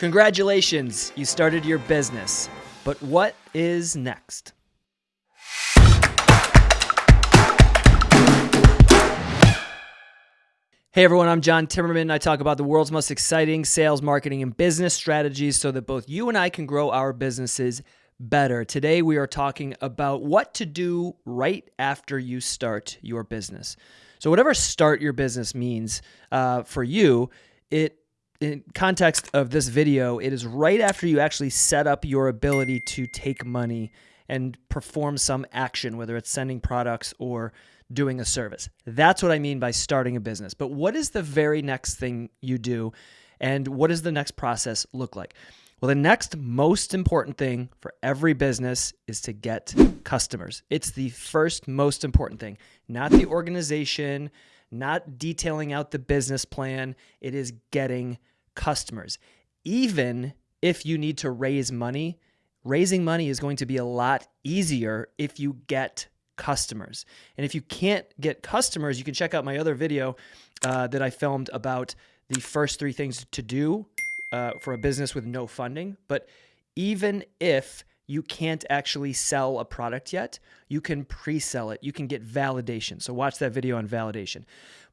Congratulations, you started your business. But what is next? Hey everyone, I'm John Timmerman. I talk about the world's most exciting sales, marketing, and business strategies so that both you and I can grow our businesses better. Today we are talking about what to do right after you start your business. So, whatever start your business means uh, for you, it in context of this video, it is right after you actually set up your ability to take money and perform some action, whether it's sending products or doing a service. That's what I mean by starting a business. But what is the very next thing you do? And what does the next process look like? Well, the next most important thing for every business is to get customers. It's the first most important thing, not the organization, not detailing out the business plan. It is getting customers. Even if you need to raise money, raising money is going to be a lot easier if you get customers. And if you can't get customers, you can check out my other video uh, that I filmed about the first three things to do uh, for a business with no funding. But even if you can't actually sell a product yet, you can pre sell it. You can get validation. So, watch that video on validation.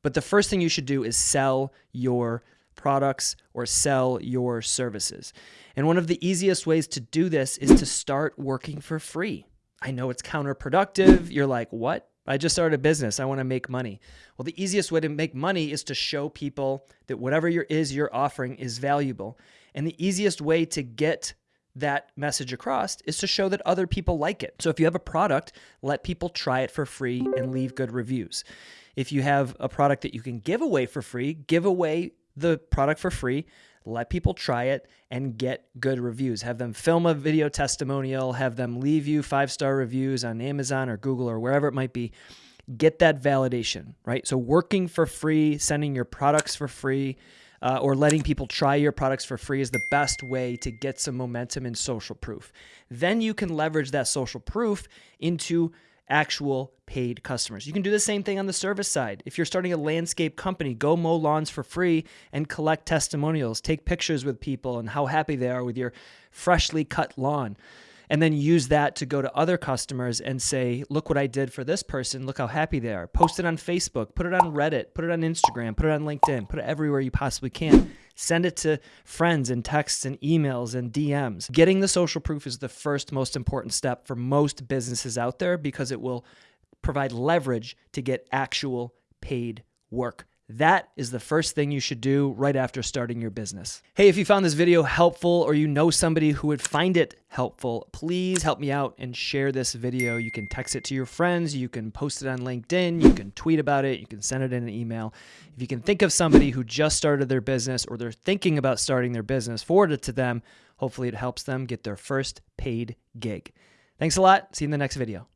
But the first thing you should do is sell your products or sell your services. And one of the easiest ways to do this is to start working for free. I know it's counterproductive. You're like, what? I just started a business. I want to make money. Well, the easiest way to make money is to show people that whatever your is you're offering is valuable. And the easiest way to get that message across is to show that other people like it. So if you have a product, let people try it for free and leave good reviews. If you have a product that you can give away for free, give away the product for free, let people try it and get good reviews. Have them film a video testimonial, have them leave you five star reviews on Amazon or Google or wherever it might be. Get that validation, right? So, working for free, sending your products for free, uh, or letting people try your products for free is the best way to get some momentum and social proof. Then you can leverage that social proof into actual paid customers. You can do the same thing on the service side. If you're starting a landscape company, go mow lawns for free and collect testimonials. Take pictures with people and how happy they are with your freshly cut lawn and then use that to go to other customers and say, look what I did for this person. Look how happy they are. Post it on Facebook, put it on Reddit, put it on Instagram, put it on LinkedIn, put it everywhere you possibly can. Send it to friends and texts and emails and DMs. Getting the social proof is the first most important step for most businesses out there because it will provide leverage to get actual paid work. That is the first thing you should do right after starting your business. Hey, if you found this video helpful or you know somebody who would find it helpful, please help me out and share this video. You can text it to your friends, you can post it on LinkedIn, you can tweet about it, you can send it in an email. If you can think of somebody who just started their business or they're thinking about starting their business, forward it to them. Hopefully, it helps them get their first paid gig. Thanks a lot. See you in the next video.